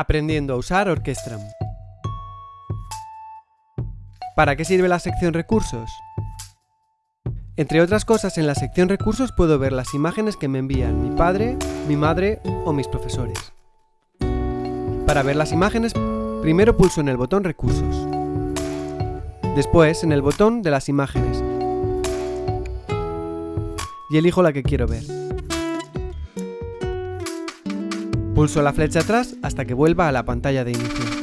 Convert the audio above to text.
Aprendiendo a usar Orquestram. ¿Para qué sirve la sección Recursos? Entre otras cosas, en la sección Recursos puedo ver las imágenes que me envían mi padre, mi madre o mis profesores. Para ver las imágenes, primero pulso en el botón Recursos. Después en el botón de las imágenes. Y elijo la que quiero ver. Pulso la flecha atrás hasta que vuelva a la pantalla de inicio.